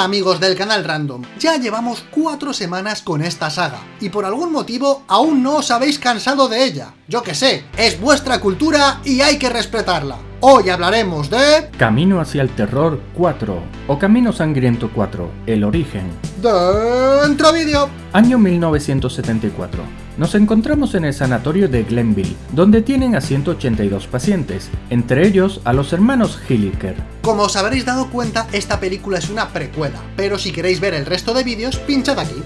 Amigos del canal Random, ya llevamos cuatro semanas con esta saga, y por algún motivo aún no os habéis cansado de ella. Yo que sé, es vuestra cultura y hay que respetarla. Hoy hablaremos de... Camino hacia el Terror 4, o Camino Sangriento 4, El Origen. Dentro vídeo. Año 1974. Nos encontramos en el sanatorio de Glenville, donde tienen a 182 pacientes, entre ellos a los hermanos Hilliker. Como os habréis dado cuenta, esta película es una precuela, pero si queréis ver el resto de vídeos, pinchad aquí.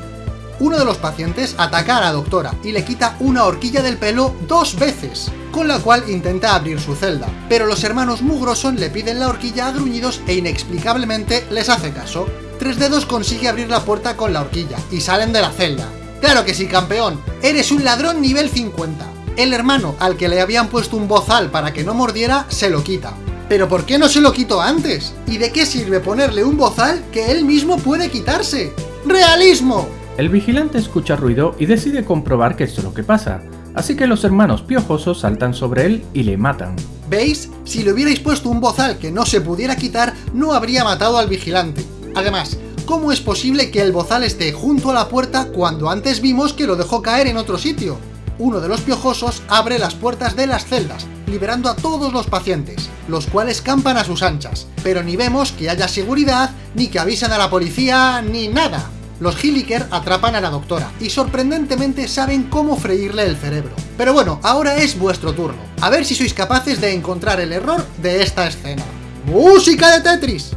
Uno de los pacientes ataca a la doctora y le quita una horquilla del pelo dos veces, con la cual intenta abrir su celda, pero los hermanos Mugroson le piden la horquilla a gruñidos e inexplicablemente les hace caso. Tres dedos consigue abrir la puerta con la horquilla y salen de la celda, Claro que sí, campeón. Eres un ladrón nivel 50. El hermano, al que le habían puesto un bozal para que no mordiera, se lo quita. ¿Pero por qué no se lo quitó antes? ¿Y de qué sirve ponerle un bozal que él mismo puede quitarse? ¡Realismo! El vigilante escucha ruido y decide comprobar qué es lo que pasa, así que los hermanos piojosos saltan sobre él y le matan. ¿Veis? Si le hubierais puesto un bozal que no se pudiera quitar, no habría matado al vigilante. Además, ¿Cómo es posible que el bozal esté junto a la puerta cuando antes vimos que lo dejó caer en otro sitio? Uno de los piojosos abre las puertas de las celdas, liberando a todos los pacientes, los cuales campan a sus anchas, pero ni vemos que haya seguridad, ni que avisen a la policía, ni nada. Los Hilliker atrapan a la doctora, y sorprendentemente saben cómo freírle el cerebro. Pero bueno, ahora es vuestro turno, a ver si sois capaces de encontrar el error de esta escena. ¡Música de Tetris!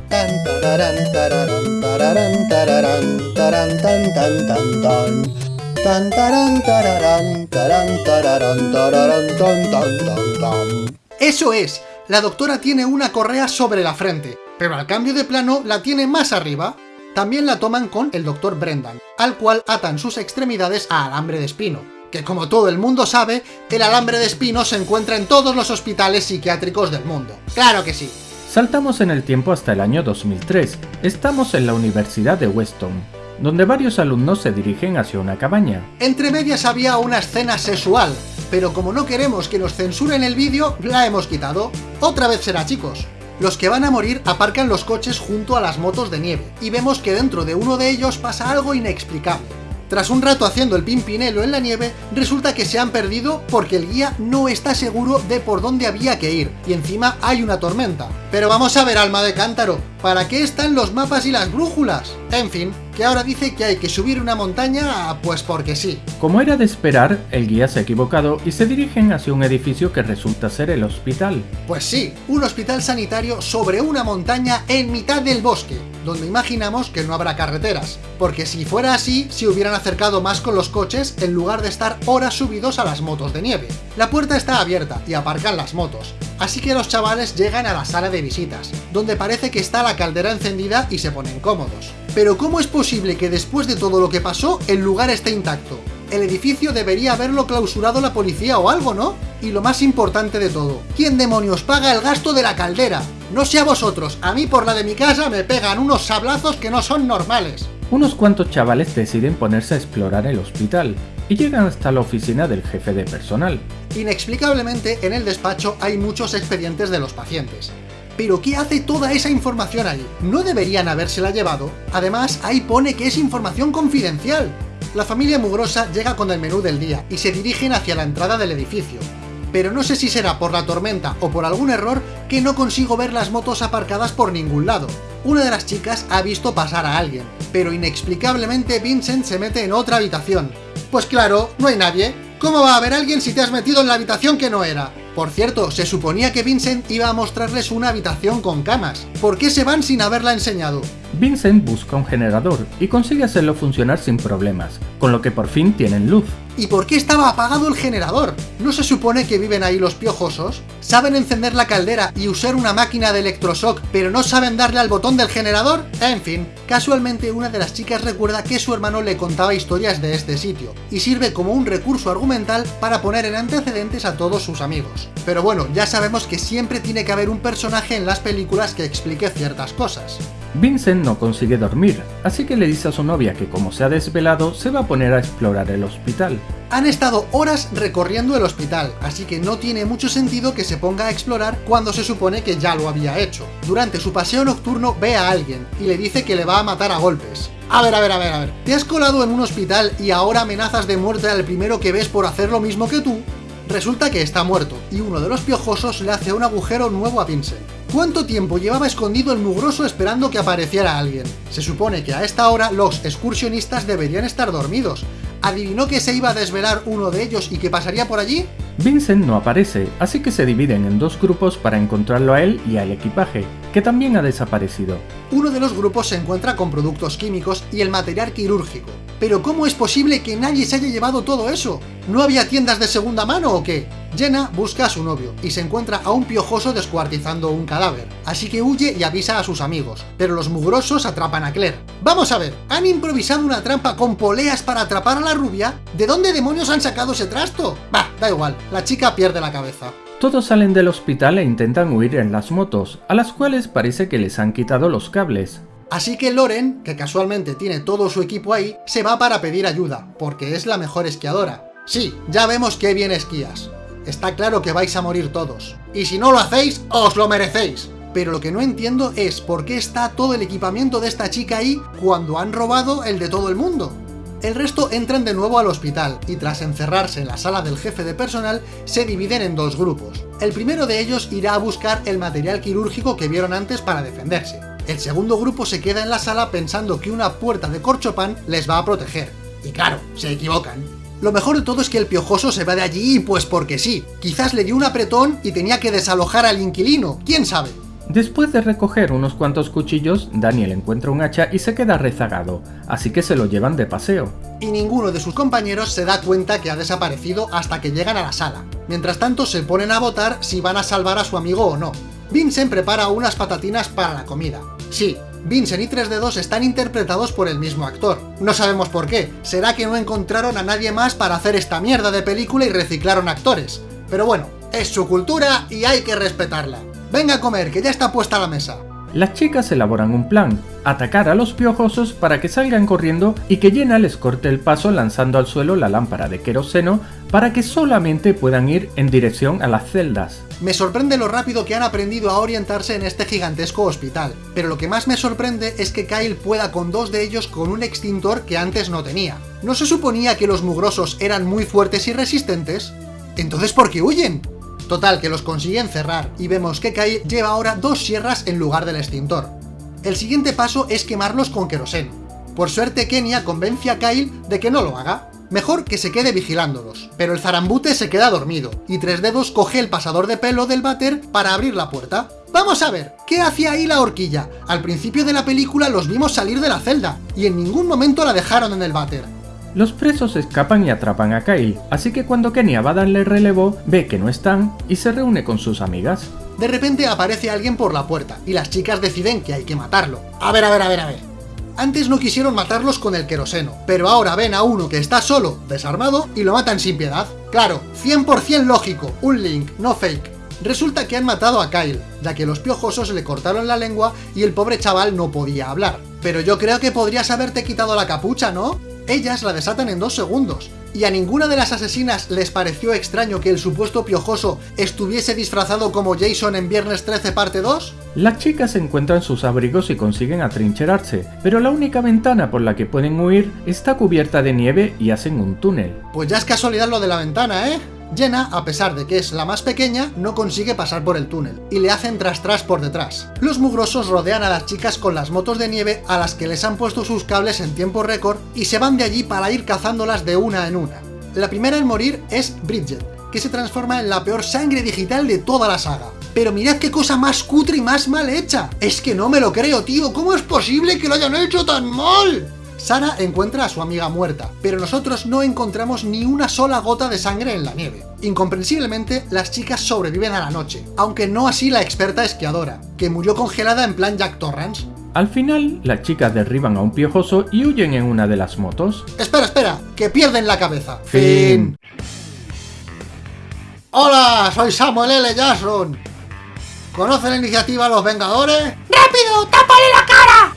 Eso es, la doctora tiene una correa sobre la frente, pero al cambio de plano la tiene más arriba. También la toman con el Dr. Brendan, al cual atan sus extremidades a alambre de espino, que como todo el mundo sabe, el alambre de espino se encuentra en todos los hospitales psiquiátricos del mundo. ¡Claro que sí! Saltamos en el tiempo hasta el año 2003. Estamos en la Universidad de Weston, donde varios alumnos se dirigen hacia una cabaña. Entre medias había una escena sexual, pero como no queremos que nos censuren el vídeo, la hemos quitado. Otra vez será, chicos. Los que van a morir aparcan los coches junto a las motos de nieve, y vemos que dentro de uno de ellos pasa algo inexplicable. Tras un rato haciendo el pimpinelo en la nieve, resulta que se han perdido porque el guía no está seguro de por dónde había que ir, y encima hay una tormenta. Pero vamos a ver, alma de cántaro, ¿para qué están los mapas y las brújulas? En fin, que ahora dice que hay que subir una montaña, pues porque sí. Como era de esperar, el guía se ha equivocado y se dirigen hacia un edificio que resulta ser el hospital. Pues sí, un hospital sanitario sobre una montaña en mitad del bosque, donde imaginamos que no habrá carreteras, porque si fuera así, se hubieran acercado más con los coches en lugar de estar horas subidos a las motos de nieve. La puerta está abierta y aparcan las motos, así que los chavales llegan a la sala de visitas, donde parece que está la caldera encendida y se ponen cómodos. Pero ¿cómo es posible que después de todo lo que pasó, el lugar esté intacto? El edificio debería haberlo clausurado la policía o algo, ¿no? Y lo más importante de todo, ¿quién demonios paga el gasto de la caldera? No sé a vosotros, a mí por la de mi casa me pegan unos sablazos que no son normales. Unos cuantos chavales deciden ponerse a explorar el hospital, y llegan hasta la oficina del jefe de personal. Inexplicablemente, en el despacho hay muchos expedientes de los pacientes. ¿Pero qué hace toda esa información ahí? ¿No deberían habérsela llevado? Además, ahí pone que es información confidencial. La familia mugrosa llega con el menú del día y se dirigen hacia la entrada del edificio. Pero no sé si será por la tormenta o por algún error que no consigo ver las motos aparcadas por ningún lado. Una de las chicas ha visto pasar a alguien, pero inexplicablemente Vincent se mete en otra habitación. Pues claro, no hay nadie. ¿Cómo va a haber alguien si te has metido en la habitación que no era? Por cierto, se suponía que Vincent iba a mostrarles una habitación con camas. ¿Por qué se van sin haberla enseñado? Vincent busca un generador y consigue hacerlo funcionar sin problemas, con lo que por fin tienen luz. ¿Y por qué estaba apagado el generador? ¿No se supone que viven ahí los piojosos? ¿Saben encender la caldera y usar una máquina de electroshock, pero no saben darle al botón del generador? En fin, casualmente una de las chicas recuerda que su hermano le contaba historias de este sitio, y sirve como un recurso argumental para poner en antecedentes a todos sus amigos. Pero bueno, ya sabemos que siempre tiene que haber un personaje en las películas que explique ciertas cosas. Vincent no consigue dormir, así que le dice a su novia que como se ha desvelado, se va a poner a explorar el hospital. Han estado horas recorriendo el hospital, así que no tiene mucho sentido que se ponga a explorar cuando se supone que ya lo había hecho. Durante su paseo nocturno ve a alguien y le dice que le va a matar a golpes. A ver, a ver, a ver, a ver. ¿Te has colado en un hospital y ahora amenazas de muerte al primero que ves por hacer lo mismo que tú? Resulta que está muerto, y uno de los piojosos le hace un agujero nuevo a Vincent. ¿Cuánto tiempo llevaba escondido el mugroso esperando que apareciera alguien? Se supone que a esta hora los excursionistas deberían estar dormidos. ¿Adivinó que se iba a desvelar uno de ellos y que pasaría por allí? Vincent no aparece, así que se dividen en dos grupos para encontrarlo a él y al equipaje, que también ha desaparecido. Uno de los grupos se encuentra con productos químicos y el material quirúrgico. ¿Pero cómo es posible que nadie se haya llevado todo eso? ¿No había tiendas de segunda mano o qué? Jenna busca a su novio y se encuentra a un piojoso descuartizando un cadáver, así que huye y avisa a sus amigos, pero los mugrosos atrapan a Claire. Vamos a ver, ¿han improvisado una trampa con poleas para atrapar a la rubia? ¿De dónde demonios han sacado ese trasto? Bah, da igual, la chica pierde la cabeza. Todos salen del hospital e intentan huir en las motos, a las cuales parece que les han quitado los cables. Así que Loren, que casualmente tiene todo su equipo ahí, se va para pedir ayuda, porque es la mejor esquiadora. Sí, ya vemos que bien esquías. Está claro que vais a morir todos. Y si no lo hacéis, os lo merecéis. Pero lo que no entiendo es por qué está todo el equipamiento de esta chica ahí cuando han robado el de todo el mundo. El resto entran de nuevo al hospital y tras encerrarse en la sala del jefe de personal se dividen en dos grupos. El primero de ellos irá a buscar el material quirúrgico que vieron antes para defenderse. El segundo grupo se queda en la sala pensando que una puerta de corchopan les va a proteger. Y claro, se equivocan. Lo mejor de todo es que el piojoso se va de allí pues porque sí. Quizás le dio un apretón y tenía que desalojar al inquilino, quién sabe. Después de recoger unos cuantos cuchillos, Daniel encuentra un hacha y se queda rezagado, así que se lo llevan de paseo. Y ninguno de sus compañeros se da cuenta que ha desaparecido hasta que llegan a la sala. Mientras tanto se ponen a votar si van a salvar a su amigo o no. Vincent prepara unas patatinas para la comida. Sí, Vincent y 3 2 están interpretados por el mismo actor. No sabemos por qué, será que no encontraron a nadie más para hacer esta mierda de película y reciclaron actores. Pero bueno, es su cultura y hay que respetarla. Venga a comer, que ya está puesta la mesa. Las chicas elaboran un plan, atacar a los piojosos para que salgan corriendo y que Jenna les corte el paso lanzando al suelo la lámpara de queroseno para que solamente puedan ir en dirección a las celdas. Me sorprende lo rápido que han aprendido a orientarse en este gigantesco hospital, pero lo que más me sorprende es que Kyle pueda con dos de ellos con un extintor que antes no tenía. ¿No se suponía que los mugrosos eran muy fuertes y resistentes? ¿Entonces por qué huyen? Total, que los consiguen cerrar, y vemos que Kyle lleva ahora dos sierras en lugar del extintor. El siguiente paso es quemarlos con queroseno. Por suerte Kenia convence a Kyle de que no lo haga. Mejor que se quede vigilándolos, pero el zarambute se queda dormido, y Tres Dedos coge el pasador de pelo del váter para abrir la puerta. Vamos a ver, ¿qué hacía ahí la horquilla? Al principio de la película los vimos salir de la celda, y en ningún momento la dejaron en el váter. Los presos escapan y atrapan a Kyle, así que cuando Kenia va a darle relevo, ve que no están y se reúne con sus amigas. De repente aparece alguien por la puerta, y las chicas deciden que hay que matarlo. A ver, a ver, a ver, a ver. Antes no quisieron matarlos con el queroseno, pero ahora ven a uno que está solo, desarmado, y lo matan sin piedad. Claro, 100% lógico, un link, no fake. Resulta que han matado a Kyle, ya que los piojosos le cortaron la lengua y el pobre chaval no podía hablar. Pero yo creo que podrías haberte quitado la capucha, ¿no? Ellas la desatan en dos segundos, y a ninguna de las asesinas les pareció extraño que el supuesto piojoso estuviese disfrazado como Jason en Viernes 13 parte 2? Las chicas encuentran sus abrigos y consiguen atrincherarse, pero la única ventana por la que pueden huir está cubierta de nieve y hacen un túnel. Pues ya es casualidad lo de la ventana, ¿eh? Jenna, a pesar de que es la más pequeña, no consigue pasar por el túnel, y le hacen tras tras por detrás. Los mugrosos rodean a las chicas con las motos de nieve a las que les han puesto sus cables en tiempo récord y se van de allí para ir cazándolas de una en una. La primera en morir es Bridget, que se transforma en la peor sangre digital de toda la saga. Pero mirad qué cosa más cutre y más mal hecha. Es que no me lo creo, tío. ¿Cómo es posible que lo hayan hecho tan mal? Sara encuentra a su amiga muerta, pero nosotros no encontramos ni una sola gota de sangre en la nieve. Incomprensiblemente, las chicas sobreviven a la noche, aunque no así la experta esquiadora, que murió congelada en plan Jack Torrance. Al final, las chicas derriban a un piojoso y huyen en una de las motos. Espera, espera, que pierden la cabeza. Fin. Hola, soy Samuel L. Jackson. ¿Conoce la iniciativa Los Vengadores? ¡Rápido!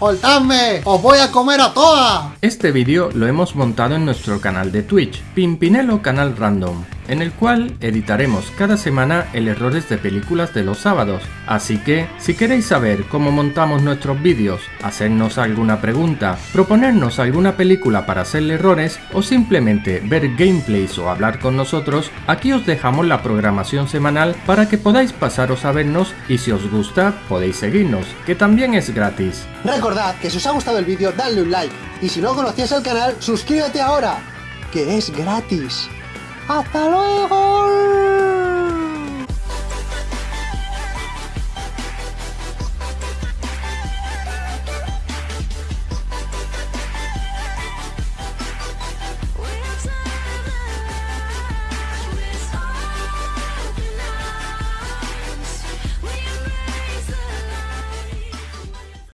¡Soltadme! ¡Os voy a comer a todas! Este vídeo lo hemos montado en nuestro canal de Twitch, Pimpinelo Canal Random, en el cual editaremos cada semana el errores de películas de los sábados. Así que, si queréis saber cómo montamos nuestros vídeos, hacernos alguna pregunta, proponernos alguna película para hacerle errores o simplemente ver gameplays o hablar con nosotros, aquí os dejamos la programación semanal para que podáis pasaros a vernos y si os gusta podéis seguirnos, que también es gratis. Recordad que si os ha gustado el vídeo, dadle un like. Y si no conocías el canal, suscríbete ahora, que es gratis. ¡Hasta luego!